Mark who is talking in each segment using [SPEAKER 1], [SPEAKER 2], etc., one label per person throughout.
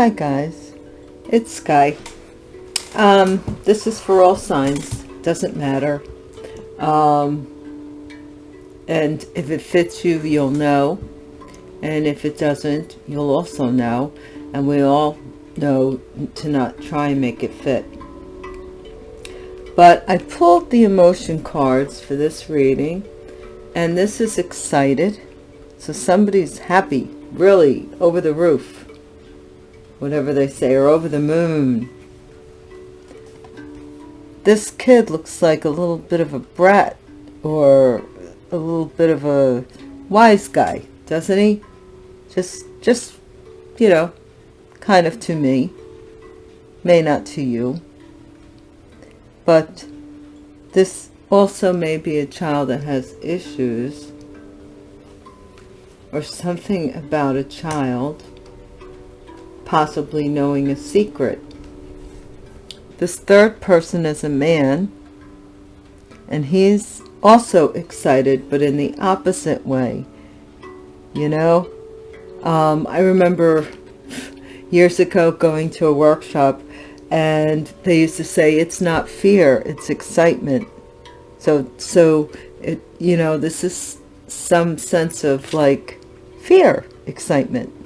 [SPEAKER 1] Hi guys, it's Sky. Um, this is for all signs, doesn't matter. Um, and if it fits you, you'll know. And if it doesn't, you'll also know. And we all know to not try and make it fit. But I pulled the emotion cards for this reading. And this is excited. So somebody's happy, really, over the roof. Whatever they say, or over the moon. This kid looks like a little bit of a brat or a little bit of a wise guy, doesn't he? Just, just, you know, kind of to me. May not to you. But this also may be a child that has issues or something about a child possibly knowing a secret. This third person is a man and he's also excited but in the opposite way. You know um, I remember years ago going to a workshop and they used to say it's not fear it's excitement. So so it you know this is some sense of like fear excitement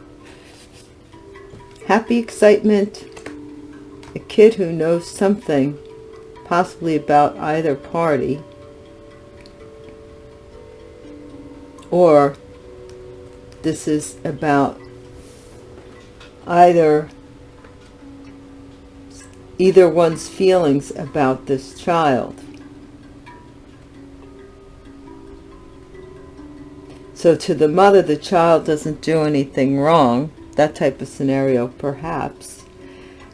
[SPEAKER 1] happy excitement a kid who knows something possibly about either party or this is about either either one's feelings about this child. So to the mother the child doesn't do anything wrong that type of scenario perhaps.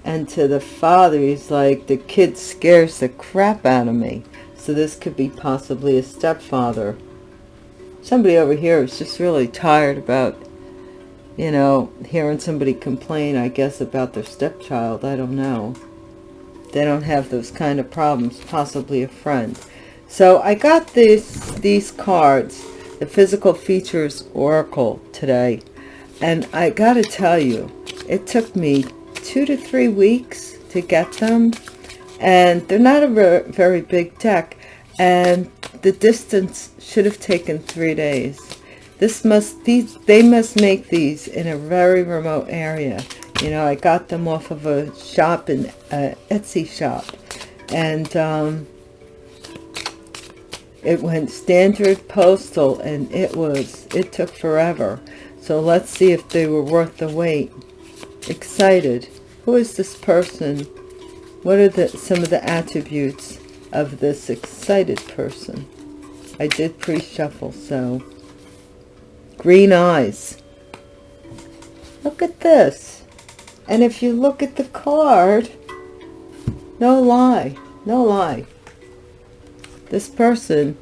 [SPEAKER 1] And to the father he's like the kid scares the crap out of me. So this could be possibly a stepfather. Somebody over here is just really tired about you know hearing somebody complain i guess about their stepchild. I don't know. They don't have those kind of problems possibly a friend. So i got this these cards the physical features oracle today and i gotta tell you it took me two to three weeks to get them. And they're not a very big deck. And the distance should have taken three days. This must these they must make these in a very remote area. You know i got them off of a shop in a etsy shop. And um, it went standard postal and it was it took forever so let's see if they were worth the wait. Excited. Who is this person? What are the some of the attributes of this excited person? I did pre-shuffle so. Green eyes. Look at this. And if you look at the card no lie no lie. This person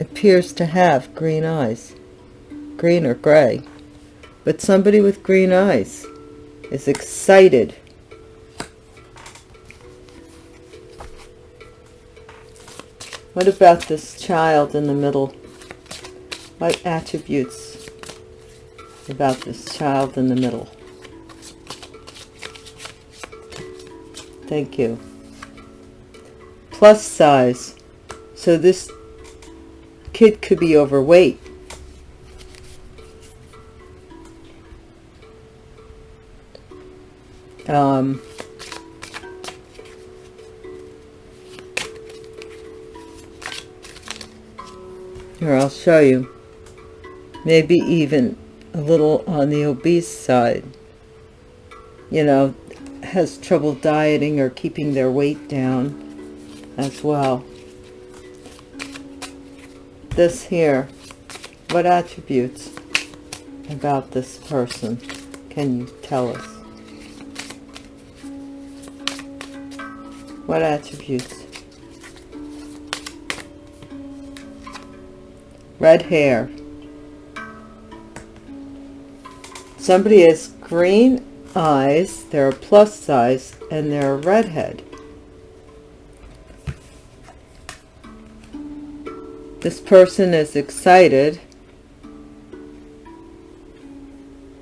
[SPEAKER 1] appears to have green eyes green or gray but somebody with green eyes is excited. What about this child in the middle? What attributes about this child in the middle? Thank you. Plus size. So this kid could be overweight. Um, here I'll show you. Maybe even a little on the obese side. You know has trouble dieting or keeping their weight down as well. This here what attributes about this person can you tell us What attributes? Red hair. Somebody has green eyes, they're a plus size, and they're a redhead. This person is excited.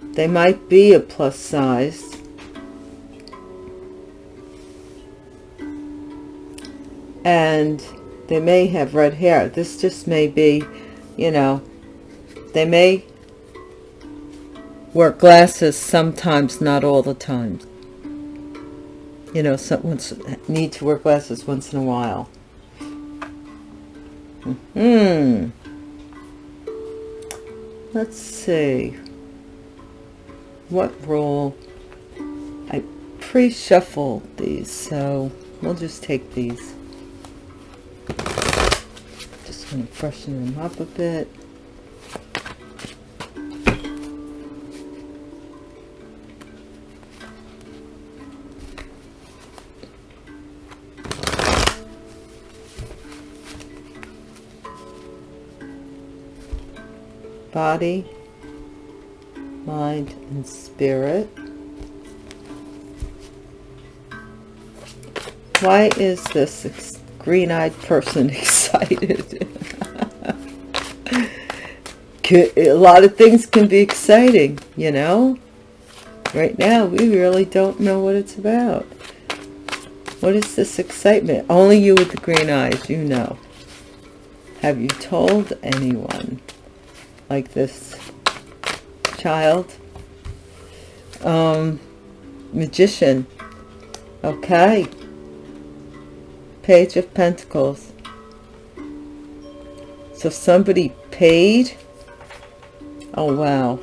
[SPEAKER 1] They might be a plus size and they may have red hair. This just may be, you know, they may wear glasses sometimes, not all the time. You know, someone need to wear glasses once in a while. Hmm. Let's see. What role? I pre-shuffled these, so we'll just take these. Going freshen them up a bit. body, mind, and spirit. Why is this green-eyed person excited? A lot of things can be exciting, you know? Right now, we really don't know what it's about. What is this excitement? Only you with the green eyes, you know. Have you told anyone? like this child. Um, magician. Okay. Page of Pentacles. So somebody paid. Oh, wow.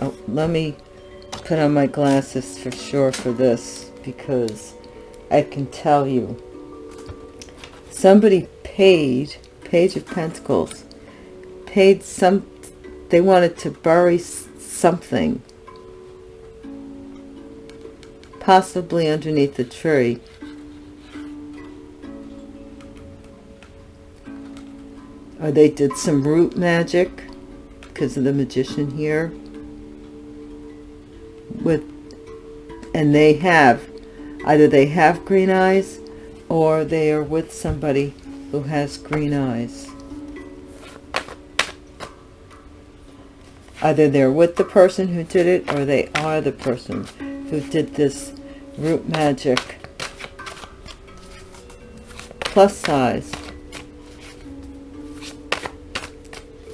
[SPEAKER 1] Oh, let me put on my glasses for sure for this because I can tell you. Somebody paid, Page of Pentacles, paid some they wanted to bury something possibly underneath the tree or they did some root magic because of the magician here with and they have either they have green eyes or they are with somebody who has green eyes Either they're with the person who did it or they are the person who did this root magic. Plus size.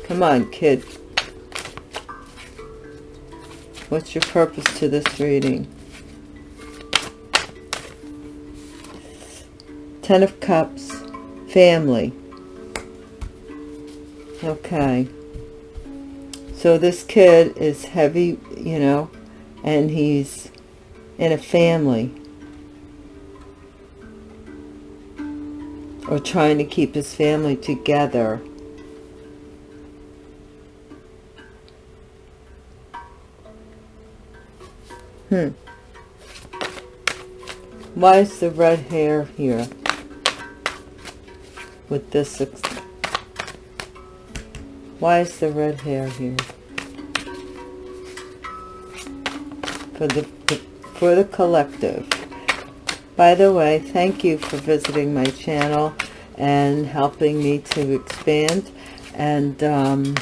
[SPEAKER 1] Come on, kid. What's your purpose to this reading? Ten of Cups. Family. Okay. So this kid is heavy, you know, and he's in a family. Or trying to keep his family together. Hmm. Why is the red hair here? With this why is the red hair here? For the, for the collective. By the way, thank you for visiting my channel and helping me to expand. And um,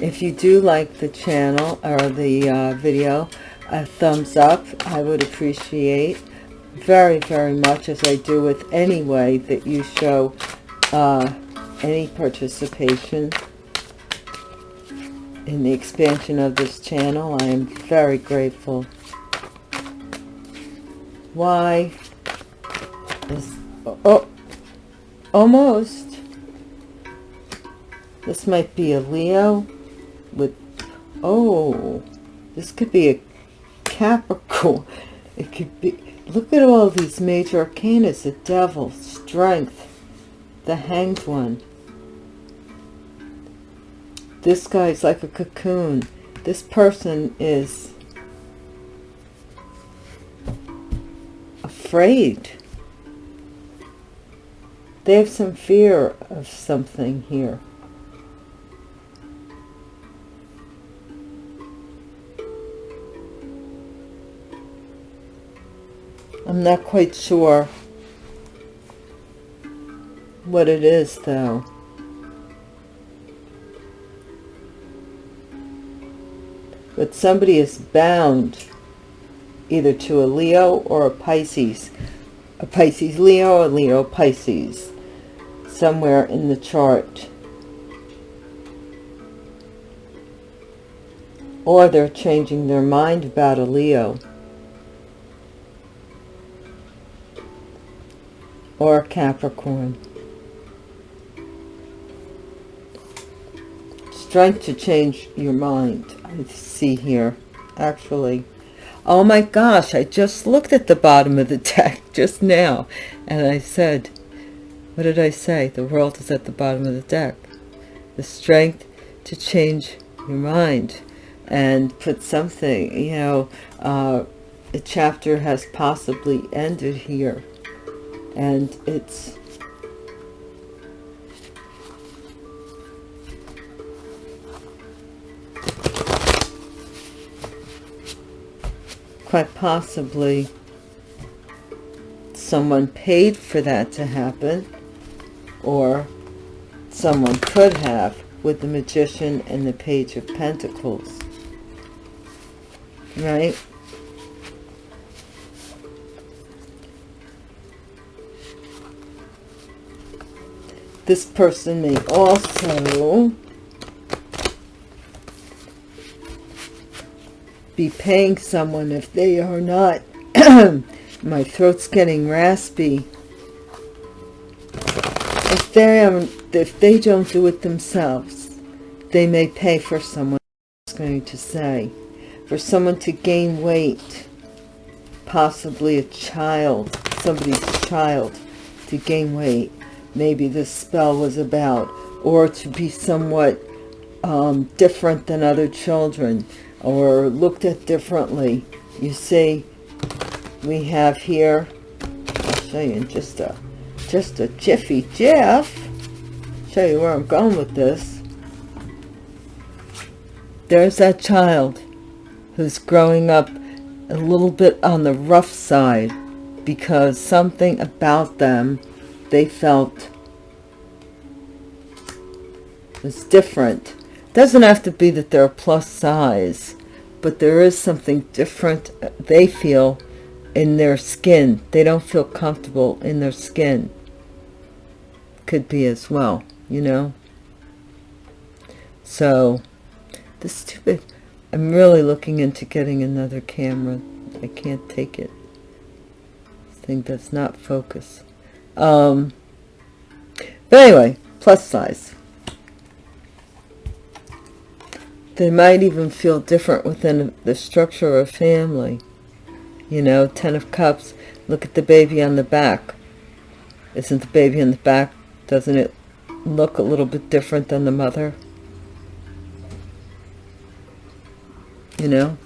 [SPEAKER 1] if you do like the channel or the uh, video, a thumbs up I would appreciate very, very much as I do with any way that you show uh, any participation in the expansion of this channel. I am very grateful. Why is... Oh, almost. This might be a Leo with... Oh, this could be a Capricorn. It could be... Look at all these major arcana. The Devil, Strength, the Hanged One, this guy's like a cocoon. This person is afraid. They have some fear of something here. I'm not quite sure what it is though. but somebody is bound either to a Leo or a Pisces a Pisces Leo, a Leo Pisces, somewhere in the chart. Or they're changing their mind about a Leo. Or Capricorn. Strength to change your mind, I see here, actually. Oh my gosh, I just looked at the bottom of the deck just now. And I said, what did I say? The world is at the bottom of the deck. The strength to change your mind and put something, you know, uh, a chapter has possibly ended here. And it's quite possibly someone paid for that to happen or someone could have with the magician and the page of pentacles right this person may also be paying someone if they are not my throat's getting raspy. If they if they don't do it themselves they may pay for someone else going to say. For someone to gain weight possibly a child somebody's child to gain weight maybe this spell was about or to be somewhat um, different than other children or looked at differently. You see, we have here, I'll show you in just a, just a jiffy jiff, show you where I'm going with this. There's that child who's growing up a little bit on the rough side because something about them they felt was different doesn't have to be that they're a plus size, but there is something different uh, they feel in their skin. They don't feel comfortable in their skin. Could be as well, you know. So, the stupid, I'm really looking into getting another camera. I can't take it. This thing does not focus. Um, but anyway, plus size. they might even feel different within the structure of a family. You know, Ten of Cups, look at the baby on the back. Isn't the baby on the back, doesn't it look a little bit different than the mother? You know?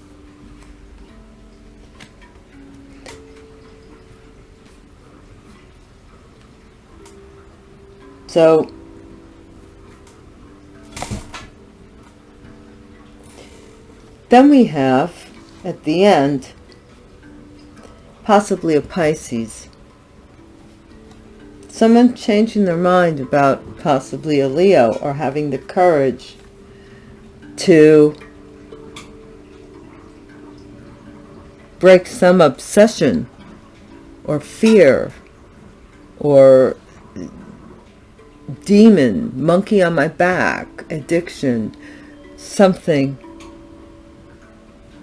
[SPEAKER 1] So, Then we have, at the end, possibly a Pisces. Someone changing their mind about possibly a Leo or having the courage to break some obsession or fear or demon, monkey on my back, addiction, something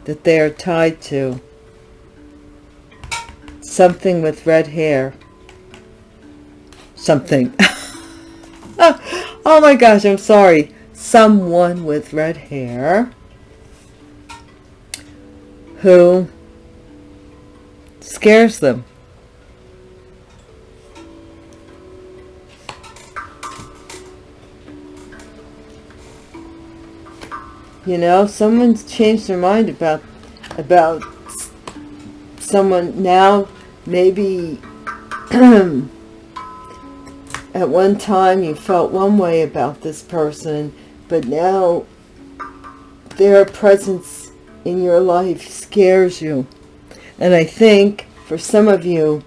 [SPEAKER 1] that they are tied to. Something with red hair. Something. oh my gosh, I'm sorry. Someone with red hair who scares them. You know, someone's changed their mind about about someone now maybe at one time you felt one way about this person, but now their presence in your life scares you. And I think for some of you,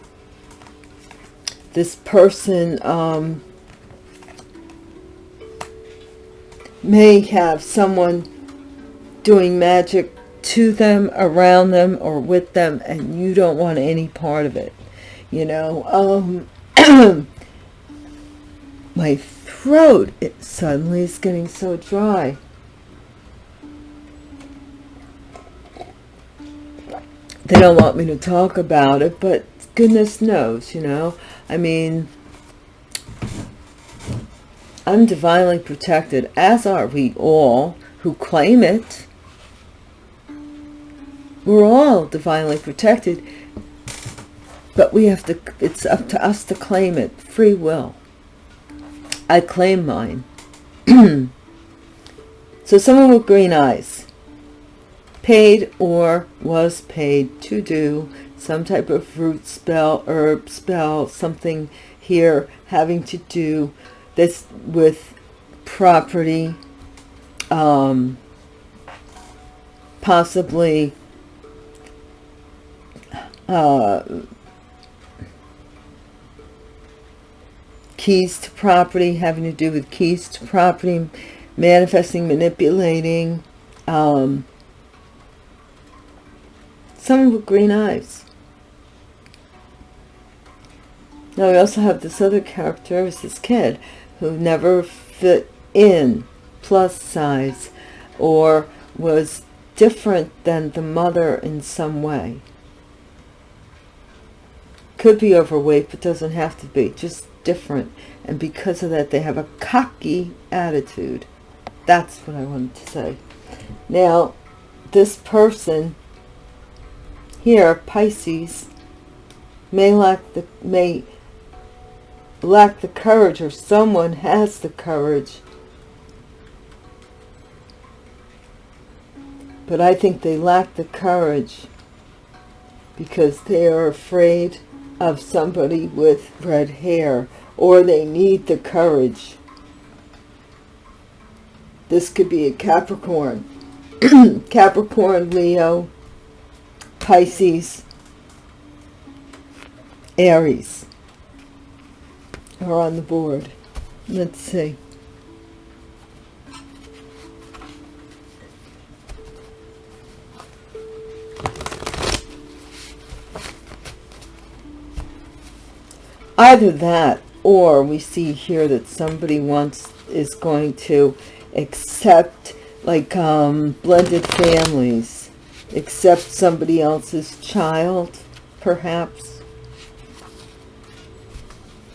[SPEAKER 1] this person um, may have someone doing magic to them, around them, or with them, and you don't want any part of it. you know? Um my throat it suddenly is getting so dry. They don't want me to talk about it but goodness knows you know? I mean i'm divinely protected as are we all who claim it we're all divinely protected but we have to it's up to us to claim it. Free will. I claim mine. So someone with green eyes. Paid or was paid to do some type of root spell herb spell something here having to do this with property um possibly uh keys to property, having to do with keys to property, manifesting, manipulating, um, someone with green eyes. Now we also have this other character, was this kid who never fit in, plus size, or was different than the mother in some way. Could be overweight, but doesn't have to be. Just different. And because of that they have a cocky attitude. That's what I wanted to say. Now this person here Pisces may lack the may lack the courage or someone has the courage. But I think they lack the courage because they are afraid of somebody with red hair or they need the courage. This could be a Capricorn. Capricorn, Leo, Pisces, Aries are on the board. Let's see. Either that or we see here that somebody wants is going to accept like um, blended families. Accept somebody else's child perhaps.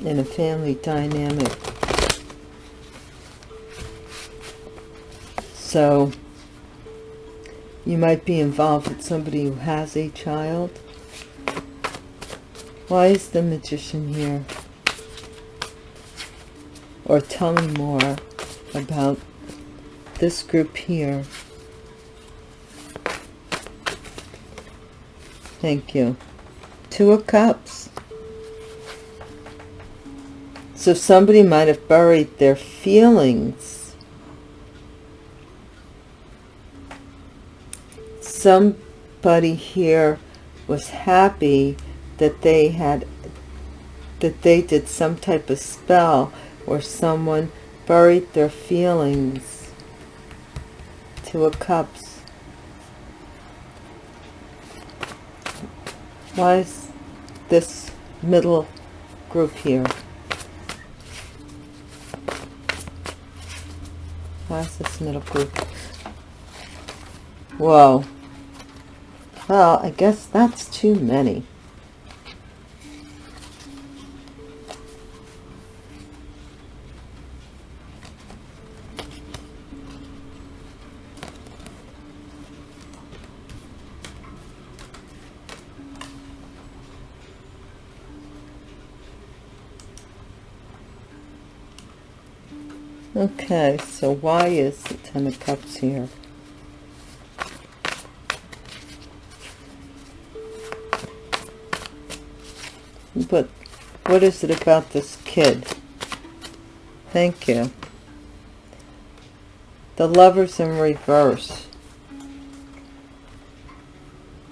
[SPEAKER 1] In a family dynamic. So you might be involved with somebody who has a child why is the magician here? Or tell me more about this group here. Thank you. Two of Cups. So somebody might have buried their feelings. Somebody here was happy that they had that they did some type of spell or someone buried their feelings two of cups why is this middle group here? Why is this middle group? Whoa. Well i guess that's too many Okay, so why is the Ten of Cups here? But what is it about this kid? Thank you. The lovers in reverse.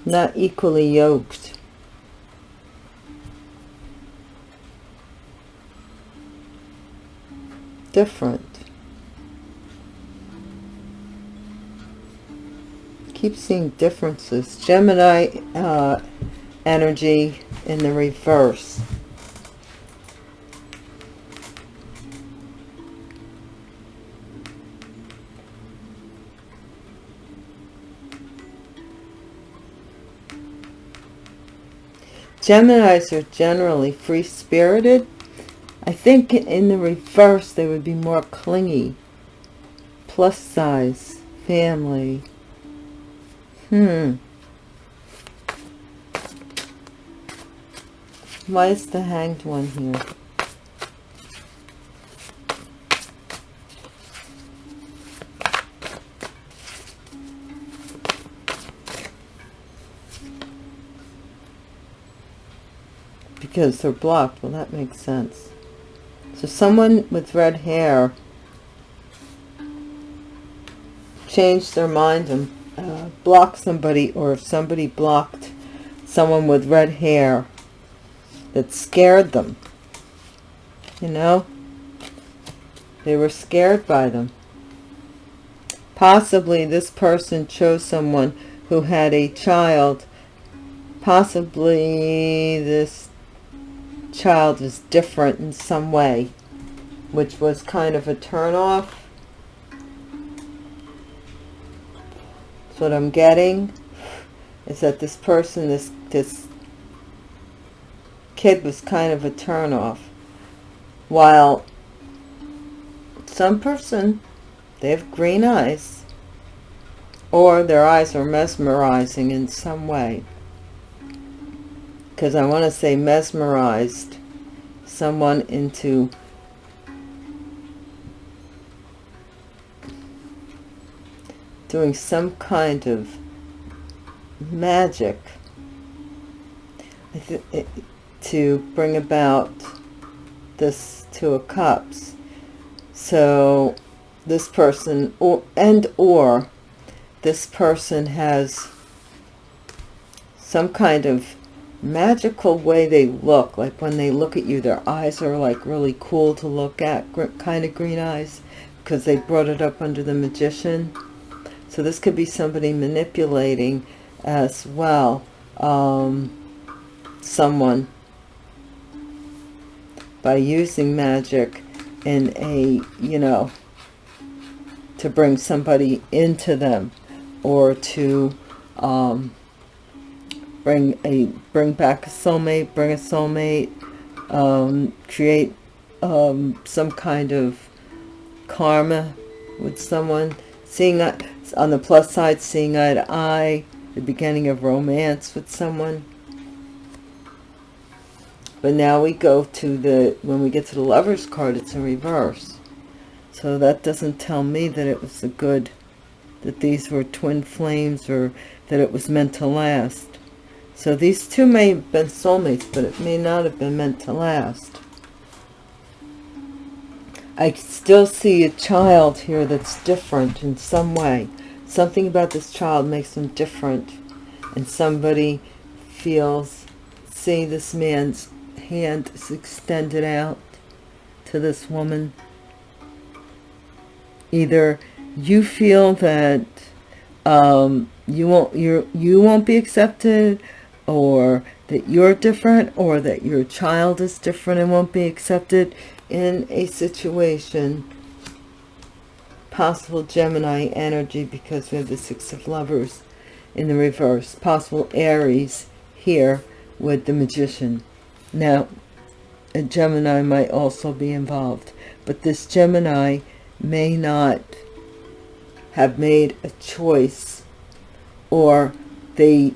[SPEAKER 1] Not equally yoked. Different. Keep seeing differences. Gemini uh, energy in the reverse. Geminis are generally free-spirited. I think in the reverse they would be more clingy. Plus size, family. Hmm. Why is the hanged one here? because they're blocked. Well, that makes sense. So someone with red hair changed their mind and uh, blocked somebody, or if somebody blocked someone with red hair that scared them, you know, they were scared by them. Possibly this person chose someone who had a child. Possibly this child is different in some way, which was kind of a turn So what I'm getting is that this person, this this kid was kind of a turn off. While some person, they have green eyes, or their eyes are mesmerizing in some way because I want to say mesmerized someone into doing some kind of magic to bring about this two of cups. So this person or and or this person has some kind of magical way they look like when they look at you their eyes are like really cool to look at kind of green eyes because they brought it up under the magician so this could be somebody manipulating as well um, someone by using magic in a you know to bring somebody into them or to um, bring a bring back a soulmate bring a soulmate um, create um, some kind of karma with someone seeing on the plus side seeing eye to eye the beginning of romance with someone. But now we go to the when we get to the lovers card it's in reverse. So that doesn't tell me that it was a good that these were twin flames or that it was meant to last. So these two may have been soulmates, but it may not have been meant to last. I still see a child here that's different in some way. Something about this child makes them different. And somebody feels, see this man's hand is extended out to this woman. Either you feel that um, you won't you you won't be accepted or that you're different or that your child is different and won't be accepted in a situation possible Gemini energy because we have the six of lovers in the reverse possible Aries here with the magician. Now a Gemini might also be involved but this Gemini may not have made a choice or they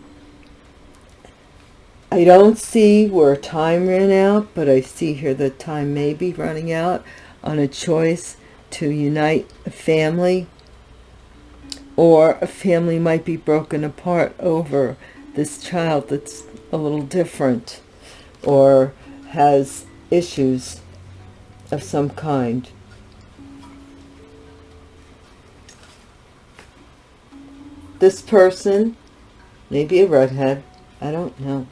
[SPEAKER 1] I don't see where time ran out, but I see here that time may be running out on a choice to unite a family or a family might be broken apart over this child that's a little different or has issues of some kind. This person, maybe a redhead, I don't know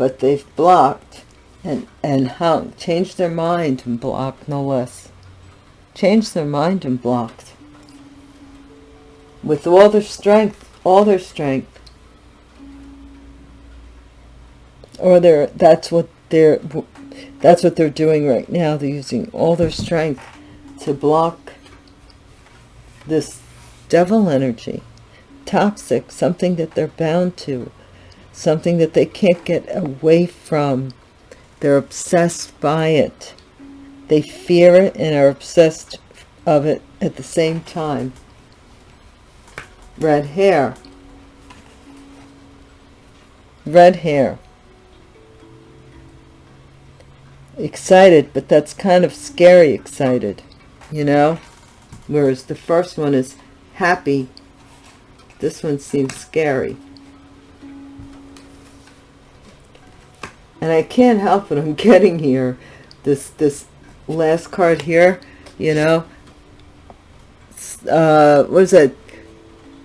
[SPEAKER 1] but they've blocked and, and hung, changed their mind and blocked no less. Changed their mind and blocked. With all their strength, all their strength. or they're that's what they're that's what they're doing right now they're using all their strength to block this devil energy toxic something that they're bound to something that they can't get away from. They're obsessed by it. They fear it and are obsessed of it at the same time. Red hair. Red hair. Excited but that's kind of scary excited you know? Whereas the first one is happy. This one seems scary and I can't help it I'm getting here. This this last card here you know. Uh what is that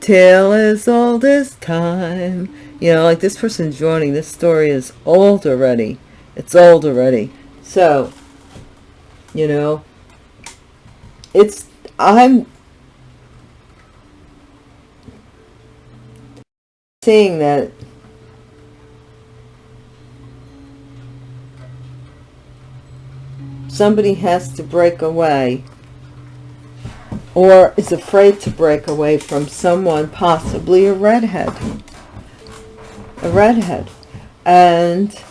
[SPEAKER 1] tale as old as time. You know like this person's joining this story is old already. It's old already. So you know it's i'm seeing that somebody has to break away or is afraid to break away from someone, possibly a redhead. A redhead. And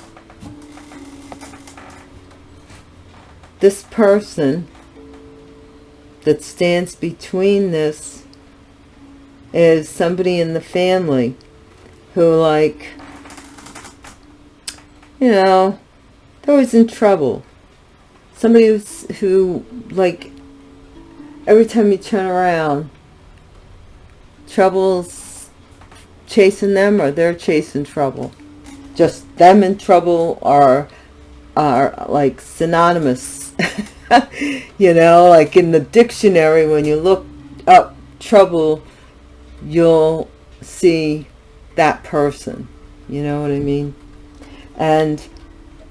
[SPEAKER 1] this person that stands between this is somebody in the family who like, you know, they're always in trouble. Somebody who's, who like every time you turn around, trouble's chasing them or they're chasing trouble. Just them in trouble are, are like synonymous. you know, like in the dictionary, when you look up trouble, you'll see that person. You know what I mean? And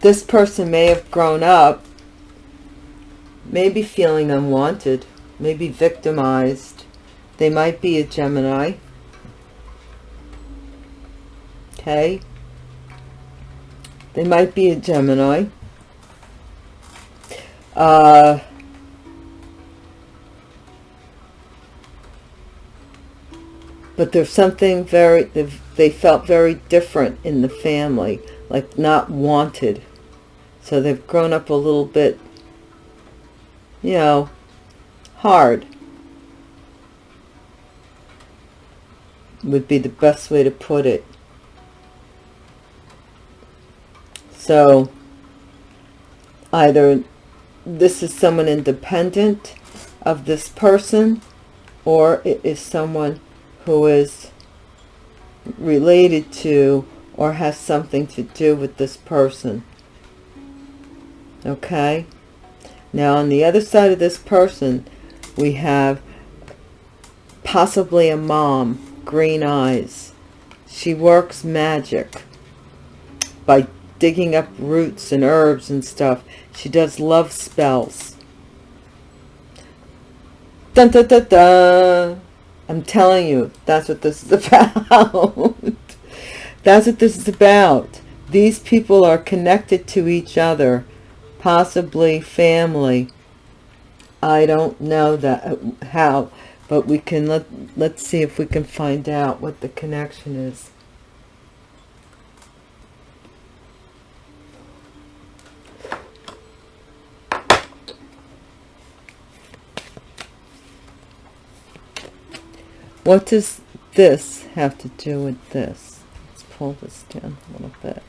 [SPEAKER 1] this person may have grown up maybe feeling unwanted maybe victimized. They might be a Gemini. Okay. They might be a Gemini. Uh, but there's something very, they felt very different in the family, like not wanted. So they've grown up a little bit, you know, hard would be the best way to put it. So either this is someone independent of this person or it is someone who is related to or has something to do with this person. Okay? Now on the other side of this person, we have possibly a mom, green eyes. She works magic by digging up roots and herbs and stuff. She does love spells. Dun, dun, dun, dun. I'm telling you, that's what this is about. that's what this is about. These people are connected to each other, possibly family, I don't know that uh, how, but we can let let's see if we can find out what the connection is. What does this have to do with this? Let's pull this down a little bit.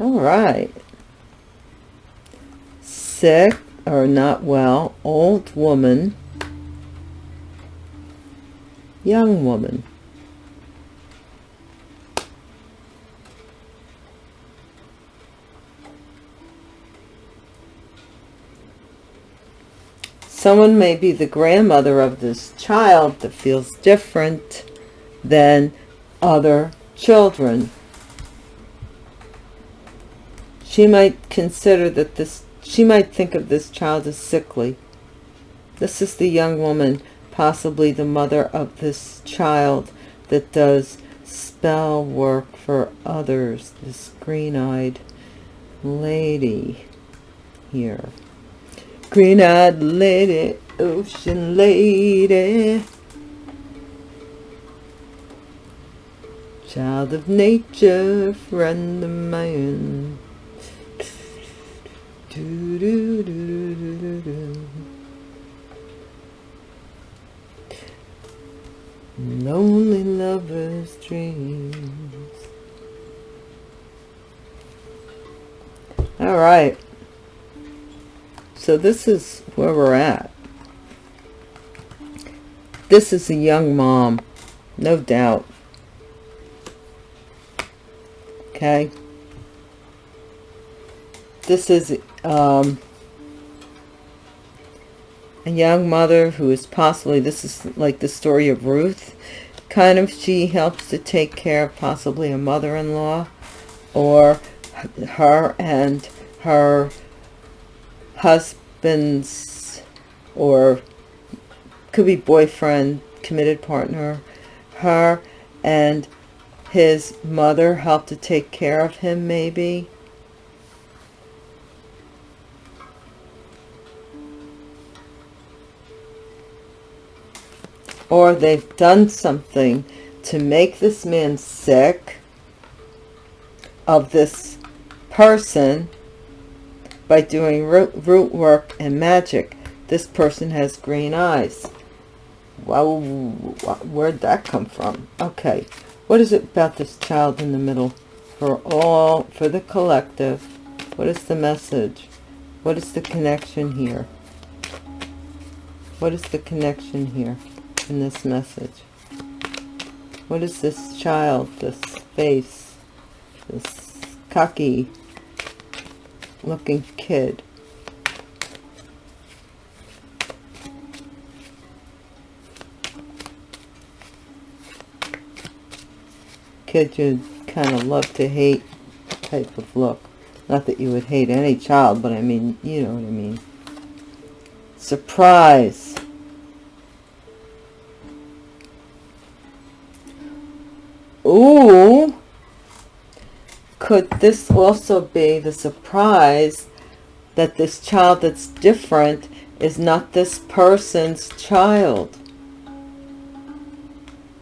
[SPEAKER 1] All right sick or not well, old woman, young woman. Someone may be the grandmother of this child that feels different than other children. She might consider that this she might think of this child as sickly. This is the young woman, possibly the mother of this child that does spell work for others. This green-eyed lady here. Green-eyed lady, ocean lady. Child of nature, friend of man. Do, do, do, do do Lonely lovers' dreams. All right. So this is where we're at. This is a young mom, no doubt. Okay. This is um, a young mother who is possibly, this is like the story of Ruth, kind of she helps to take care of possibly a mother-in-law or her and her husband's or could be boyfriend, committed partner, her and his mother help to take care of him maybe or they've done something to make this man sick of this person by doing root, root work and magic. This person has green eyes. Well, where'd that come from? Okay, what is it about this child in the middle? For all, for the collective, what is the message? What is the connection here? What is the connection here? In this message? What is this child, this face, this cocky looking kid? Kid you kind of love to hate type of look. Not that you would hate any child, but I mean, you know what I mean. Surprise. Ooh, could this also be the surprise that this child that's different is not this person's child?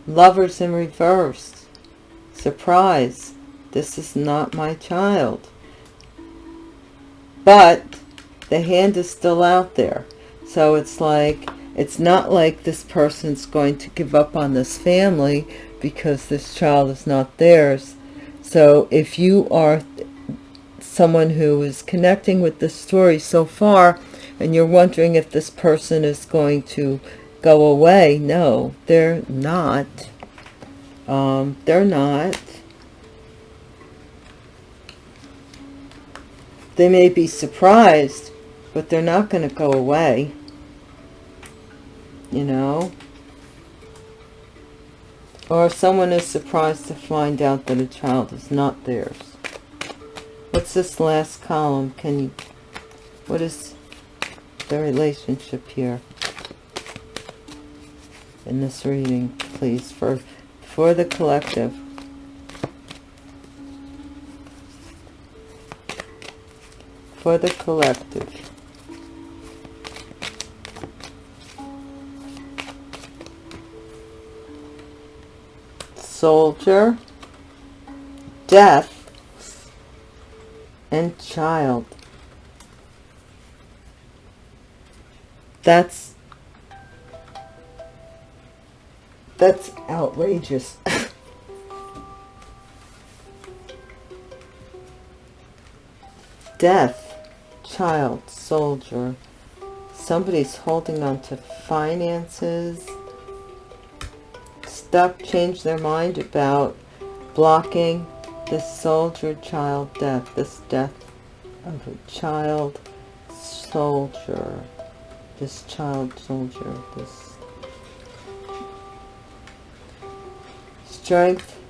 [SPEAKER 1] Lovers in reverse. Surprise. This is not my child. But the hand is still out there. So it's like, it's not like this person's going to give up on this family because this child is not theirs. So if you are someone who is connecting with this story so far and you're wondering if this person is going to go away, no, they're not. Um, they're not. They may be surprised, but they're not going to go away. You know? Or someone is surprised to find out that a child is not theirs. What's this last column? Can you, what is the relationship here in this reading, please, for, for the collective? For the collective. Soldier, death, and child. That's that's outrageous. death, child, soldier. Somebody's holding on to finances stuck change their mind about blocking this soldier child death, this death of a child soldier, this child soldier, this strength.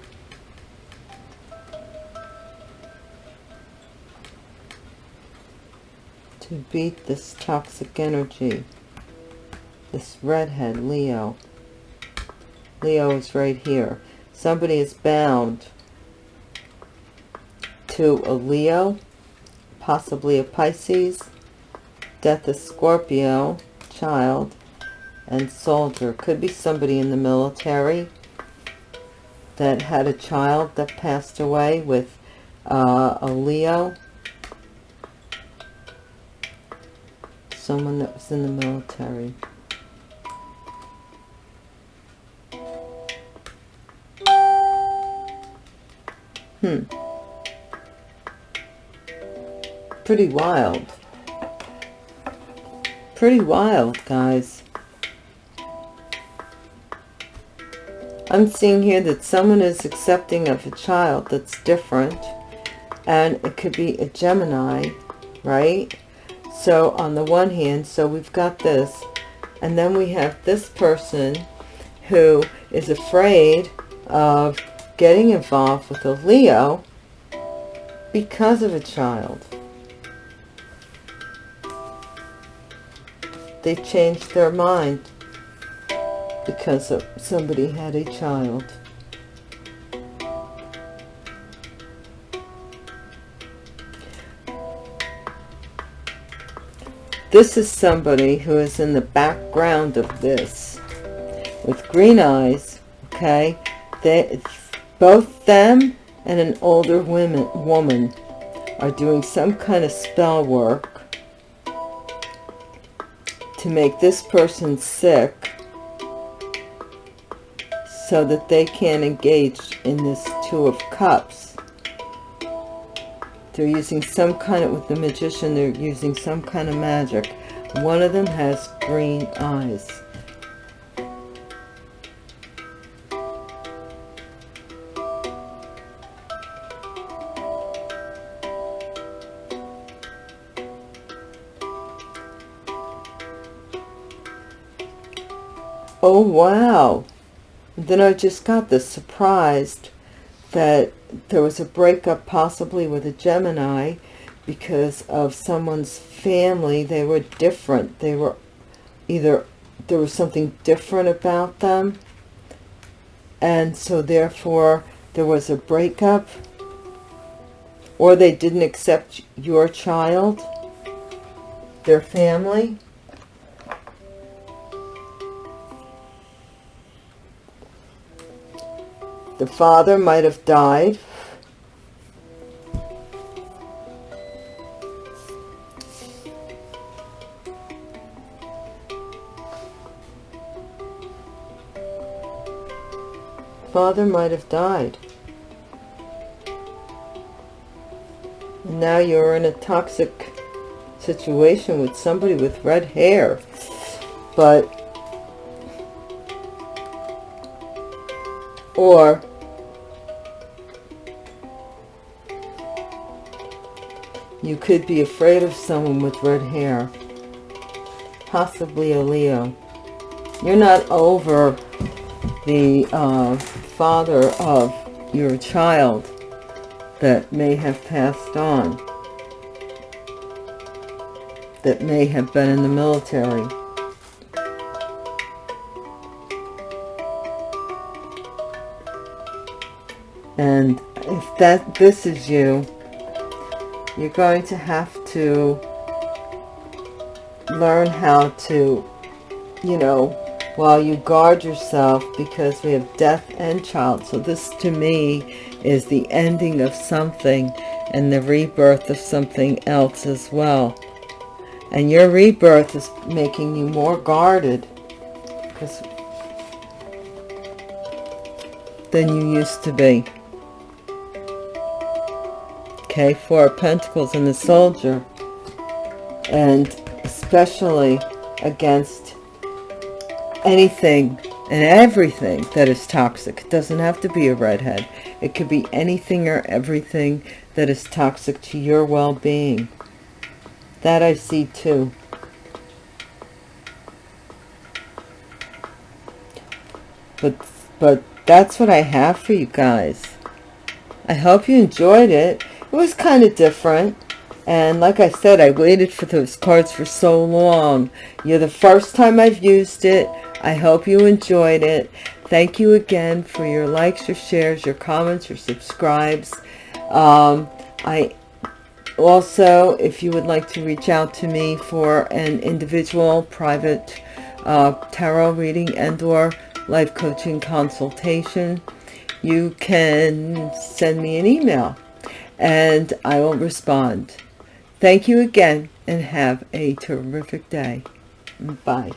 [SPEAKER 1] To beat this toxic energy, this redhead Leo Leo is right here. Somebody is bound to a Leo, possibly a Pisces, death of Scorpio, child, and soldier. Could be somebody in the military that had a child that passed away with uh, a Leo. Someone that was in the military. Hmm. Pretty wild. Pretty wild, guys. I'm seeing here that someone is accepting of a child that's different. And it could be a Gemini, right? So on the one hand, so we've got this. And then we have this person who is afraid of getting involved with a Leo because of a child. They changed their mind because of somebody had a child. This is somebody who is in the background of this with green eyes, okay? They, both them and an older women, woman are doing some kind of spell work to make this person sick so that they can engage in this Two of Cups. They're using some kind of, with the Magician, they're using some kind of magic. One of them has green eyes. Oh, wow then I just got this surprised that there was a breakup possibly with a Gemini because of someone's family. They were different. They were either, there was something different about them. And so therefore there was a breakup or they didn't accept your child, their family. The father might have died. Father might have died. Now you're in a toxic situation with somebody with red hair. But or You could be afraid of someone with red hair. Possibly a Leo. You're not over the uh, father of your child that may have passed on. That may have been in the military. And if that this is you, you're going to have to learn how to, you know, while you guard yourself because we have death and child. So this to me is the ending of something and the rebirth of something else as well. And your rebirth is making you more guarded because than you used to be okay four of pentacles and the soldier and especially against anything and everything that is toxic. It doesn't have to be a redhead. It could be anything or everything that is toxic to your well-being. That i see too. But but that's what i have for you guys. I hope you enjoyed it it was kind of different. And like I said I waited for those cards for so long. You're the first time I've used it. I hope you enjoyed it. Thank you again for your likes, your shares, your comments, your subscribes. Um, I also, if you would like to reach out to me for an individual private uh, tarot reading and or life coaching consultation, you can send me an email and I will respond. Thank you again and have a terrific day. Bye.